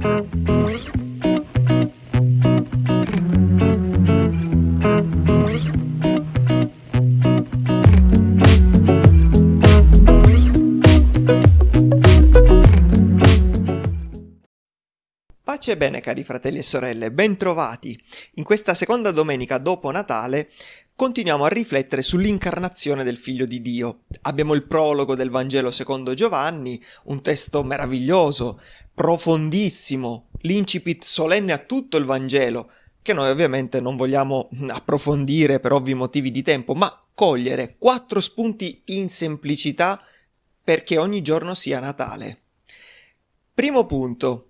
Pace e bene cari fratelli e sorelle, bentrovati! In questa seconda domenica dopo Natale continuiamo a riflettere sull'incarnazione del Figlio di Dio. Abbiamo il prologo del Vangelo secondo Giovanni, un testo meraviglioso, profondissimo, l'incipit solenne a tutto il Vangelo, che noi ovviamente non vogliamo approfondire per ovvi motivi di tempo, ma cogliere quattro spunti in semplicità perché ogni giorno sia Natale. Primo punto,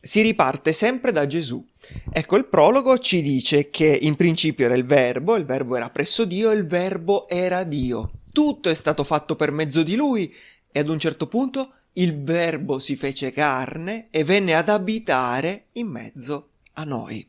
si riparte sempre da Gesù. Ecco, il prologo ci dice che in principio era il verbo, il verbo era presso Dio il verbo era Dio. Tutto è stato fatto per mezzo di lui e ad un certo punto il verbo si fece carne e venne ad abitare in mezzo a noi.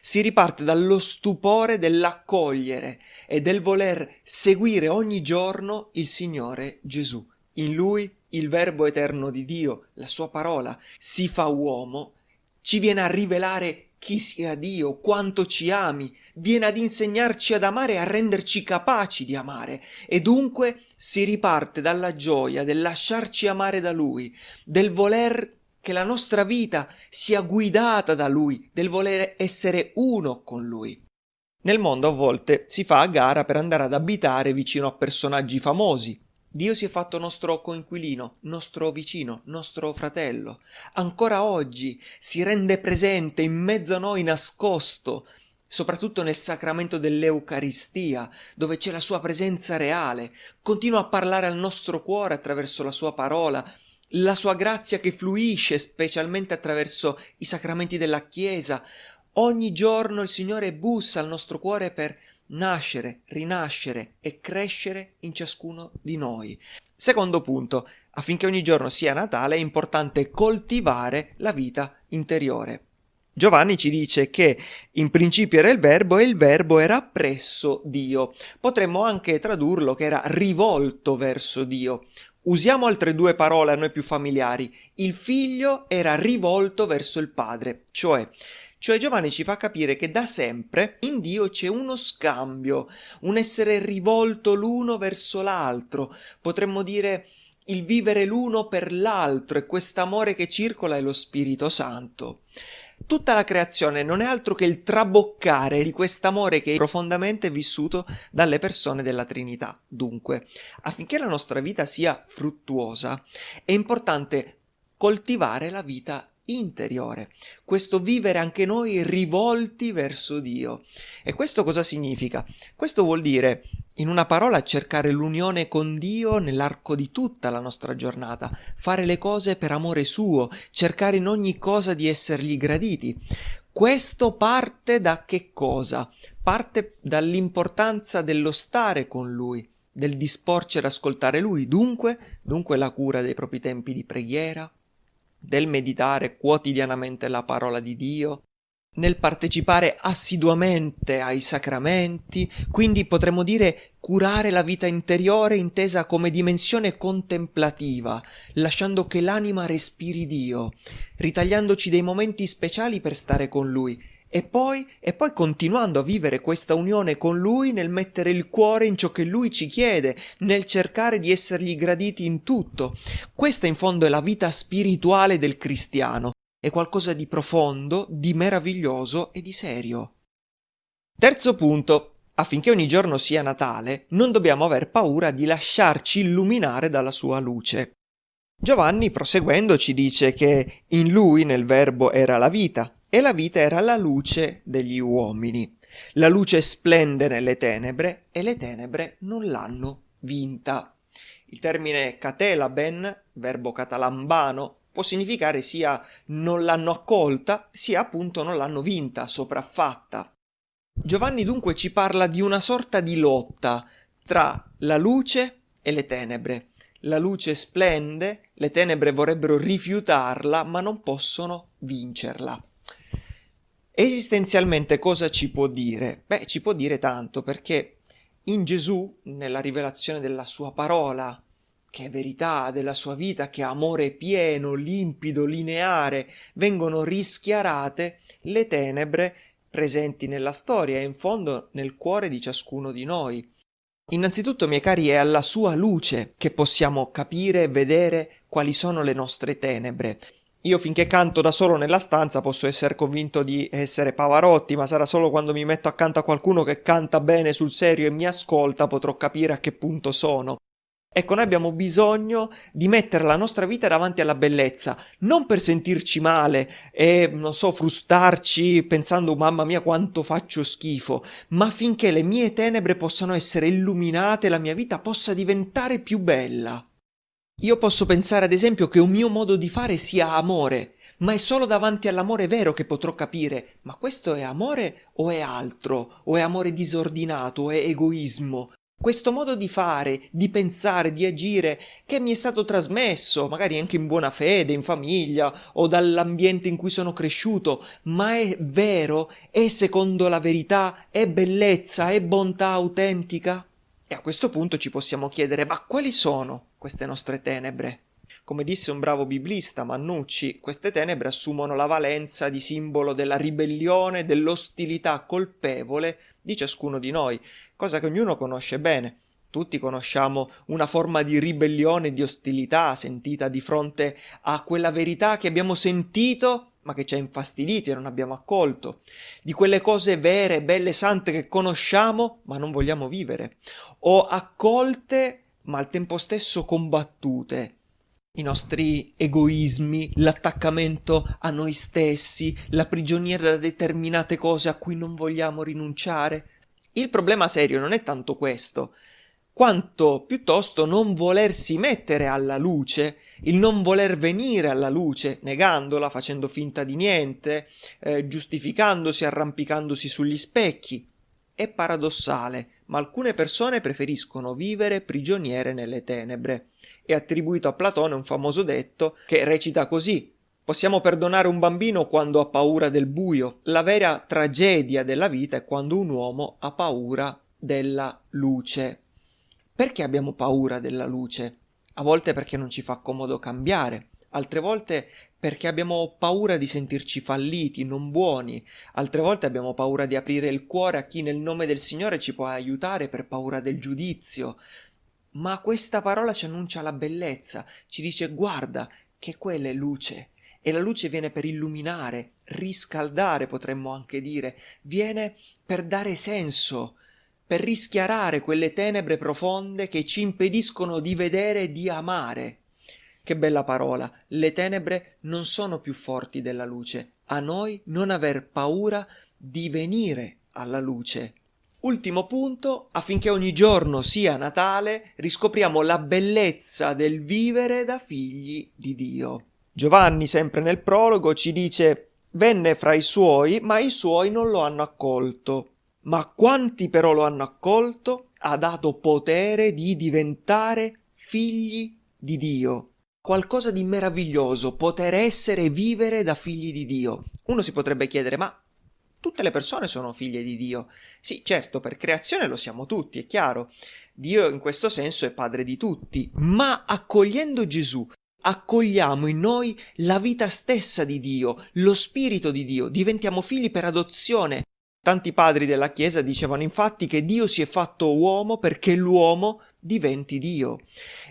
Si riparte dallo stupore dell'accogliere e del voler seguire ogni giorno il Signore Gesù. In lui il Verbo eterno di Dio, la sua parola, si fa uomo, ci viene a rivelare chi sia Dio, quanto ci ami, viene ad insegnarci ad amare e a renderci capaci di amare, e dunque si riparte dalla gioia del lasciarci amare da Lui, del voler che la nostra vita sia guidata da Lui, del voler essere uno con Lui. Nel mondo a volte si fa a gara per andare ad abitare vicino a personaggi famosi, Dio si è fatto nostro coinquilino, nostro vicino, nostro fratello. Ancora oggi si rende presente in mezzo a noi nascosto, soprattutto nel sacramento dell'Eucaristia, dove c'è la sua presenza reale. Continua a parlare al nostro cuore attraverso la sua parola, la sua grazia che fluisce specialmente attraverso i sacramenti della Chiesa. Ogni giorno il Signore bussa al nostro cuore per nascere, rinascere e crescere in ciascuno di noi. Secondo punto, affinché ogni giorno sia Natale è importante coltivare la vita interiore. Giovanni ci dice che in principio era il verbo e il verbo era presso Dio. Potremmo anche tradurlo che era rivolto verso Dio. Usiamo altre due parole a noi più familiari. Il figlio era rivolto verso il padre, cioè cioè Giovanni ci fa capire che da sempre in Dio c'è uno scambio, un essere rivolto l'uno verso l'altro, potremmo dire il vivere l'uno per l'altro e quest'amore che circola è lo Spirito Santo. Tutta la creazione non è altro che il traboccare di quest'amore che è profondamente vissuto dalle persone della Trinità. Dunque, affinché la nostra vita sia fruttuosa, è importante coltivare la vita interiore, questo vivere anche noi rivolti verso Dio. E questo cosa significa? Questo vuol dire, in una parola, cercare l'unione con Dio nell'arco di tutta la nostra giornata, fare le cose per amore suo, cercare in ogni cosa di essergli graditi. Questo parte da che cosa? Parte dall'importanza dello stare con Lui, del disporci ad ascoltare Lui, dunque, dunque la cura dei propri tempi di preghiera, del meditare quotidianamente la parola di Dio, nel partecipare assiduamente ai sacramenti, quindi potremmo dire curare la vita interiore intesa come dimensione contemplativa, lasciando che l'anima respiri Dio, ritagliandoci dei momenti speciali per stare con Lui e poi, e poi continuando a vivere questa unione con Lui nel mettere il cuore in ciò che Lui ci chiede, nel cercare di essergli graditi in tutto. Questa in fondo è la vita spirituale del cristiano, è qualcosa di profondo, di meraviglioso e di serio. Terzo punto. Affinché ogni giorno sia Natale, non dobbiamo aver paura di lasciarci illuminare dalla sua luce. Giovanni, proseguendo, ci dice che in lui, nel verbo, era la vita, e la vita era la luce degli uomini. La luce splende nelle tenebre e le tenebre non l'hanno vinta. Il termine catelaben, verbo catalambano, può significare sia non l'hanno accolta, sia appunto non l'hanno vinta, sopraffatta. Giovanni dunque ci parla di una sorta di lotta tra la luce e le tenebre. La luce splende, le tenebre vorrebbero rifiutarla, ma non possono vincerla. Esistenzialmente cosa ci può dire? Beh, ci può dire tanto perché in Gesù, nella rivelazione della sua parola che è verità della sua vita, che amore pieno, limpido, lineare, vengono rischiarate le tenebre presenti nella storia e in fondo nel cuore di ciascuno di noi. Innanzitutto, miei cari, è alla sua luce che possiamo capire e vedere quali sono le nostre tenebre. Io finché canto da solo nella stanza posso essere convinto di essere Pavarotti, ma sarà solo quando mi metto accanto a qualcuno che canta bene sul serio e mi ascolta potrò capire a che punto sono. Ecco, noi abbiamo bisogno di mettere la nostra vita davanti alla bellezza, non per sentirci male e, non so, frustarci pensando mamma mia quanto faccio schifo, ma affinché le mie tenebre possano essere illuminate e la mia vita possa diventare più bella. Io posso pensare ad esempio che un mio modo di fare sia amore, ma è solo davanti all'amore vero che potrò capire, ma questo è amore o è altro, o è amore disordinato, o è egoismo, questo modo di fare, di pensare, di agire che mi è stato trasmesso, magari anche in buona fede, in famiglia o dall'ambiente in cui sono cresciuto, ma è vero? È secondo la verità? È bellezza? È bontà autentica? E a questo punto ci possiamo chiedere, ma quali sono queste nostre tenebre? Come disse un bravo biblista, Mannucci, queste tenebre assumono la valenza di simbolo della ribellione, dell'ostilità colpevole di ciascuno di noi, cosa che ognuno conosce bene. Tutti conosciamo una forma di ribellione, di ostilità sentita di fronte a quella verità che abbiamo sentito ma che ci ha infastiditi e non abbiamo accolto, di quelle cose vere, belle, sante che conosciamo ma non vogliamo vivere, o accolte ma al tempo stesso combattute, i nostri egoismi, l'attaccamento a noi stessi, la prigioniera da determinate cose a cui non vogliamo rinunciare. Il problema serio non è tanto questo, quanto piuttosto non volersi mettere alla luce, il non voler venire alla luce, negandola, facendo finta di niente, eh, giustificandosi, arrampicandosi sugli specchi. È paradossale, ma alcune persone preferiscono vivere prigioniere nelle tenebre. È attribuito a Platone un famoso detto che recita così Possiamo perdonare un bambino quando ha paura del buio. La vera tragedia della vita è quando un uomo ha paura della luce. Perché abbiamo paura della luce? A volte perché non ci fa comodo cambiare, altre volte perché abbiamo paura di sentirci falliti, non buoni, altre volte abbiamo paura di aprire il cuore a chi nel nome del Signore ci può aiutare per paura del giudizio. Ma questa parola ci annuncia la bellezza, ci dice guarda che quella è luce, e la luce viene per illuminare, riscaldare potremmo anche dire, viene per dare senso, per rischiarare quelle tenebre profonde che ci impediscono di vedere e di amare. Che bella parola. Le tenebre non sono più forti della luce. A noi non aver paura di venire alla luce. Ultimo punto, affinché ogni giorno sia Natale, riscopriamo la bellezza del vivere da figli di Dio. Giovanni, sempre nel prologo, ci dice Venne fra i suoi, ma i suoi non lo hanno accolto. Ma quanti però lo hanno accolto, ha dato potere di diventare figli di Dio qualcosa di meraviglioso, poter essere e vivere da figli di Dio. Uno si potrebbe chiedere, ma tutte le persone sono figlie di Dio? Sì, certo, per creazione lo siamo tutti, è chiaro. Dio in questo senso è padre di tutti, ma accogliendo Gesù, accogliamo in noi la vita stessa di Dio, lo spirito di Dio, diventiamo figli per adozione. Tanti padri della Chiesa dicevano infatti che Dio si è fatto uomo perché l'uomo diventi Dio.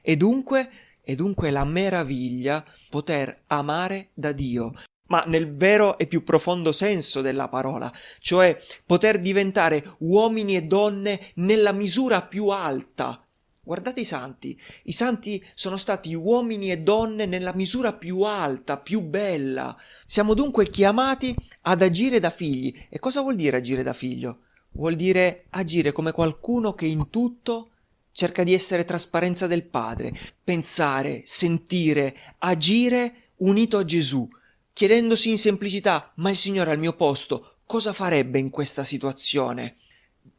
E dunque e dunque la meraviglia poter amare da Dio, ma nel vero e più profondo senso della parola, cioè poter diventare uomini e donne nella misura più alta. Guardate i santi, i santi sono stati uomini e donne nella misura più alta, più bella. Siamo dunque chiamati ad agire da figli. E cosa vuol dire agire da figlio? Vuol dire agire come qualcuno che in tutto cerca di essere trasparenza del Padre, pensare, sentire, agire unito a Gesù, chiedendosi in semplicità, ma il Signore al mio posto cosa farebbe in questa situazione?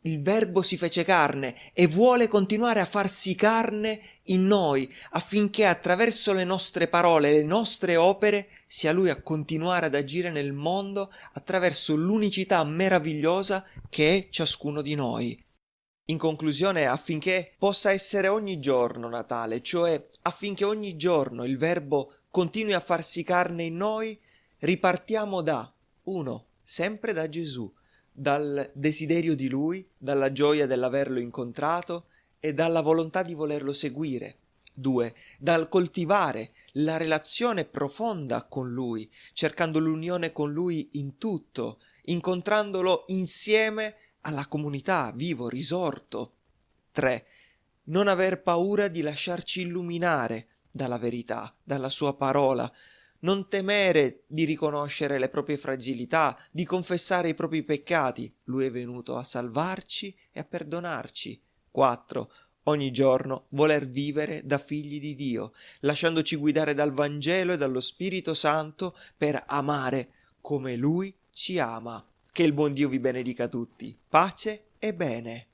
Il Verbo si fece carne e vuole continuare a farsi carne in noi affinché attraverso le nostre parole, le nostre opere, sia Lui a continuare ad agire nel mondo attraverso l'unicità meravigliosa che è ciascuno di noi. In conclusione, affinché possa essere ogni giorno Natale, cioè affinché ogni giorno il Verbo continui a farsi carne in noi, ripartiamo da 1. Sempre da Gesù, dal desiderio di Lui, dalla gioia dell'averlo incontrato e dalla volontà di volerlo seguire. 2. Dal coltivare la relazione profonda con Lui, cercando l'unione con Lui in tutto, incontrandolo insieme alla comunità, vivo, risorto. 3. Non aver paura di lasciarci illuminare dalla verità, dalla sua parola, non temere di riconoscere le proprie fragilità, di confessare i propri peccati. Lui è venuto a salvarci e a perdonarci. 4. Ogni giorno voler vivere da figli di Dio, lasciandoci guidare dal Vangelo e dallo Spirito Santo per amare come Lui ci ama. Che il buon Dio vi benedica tutti. Pace e bene.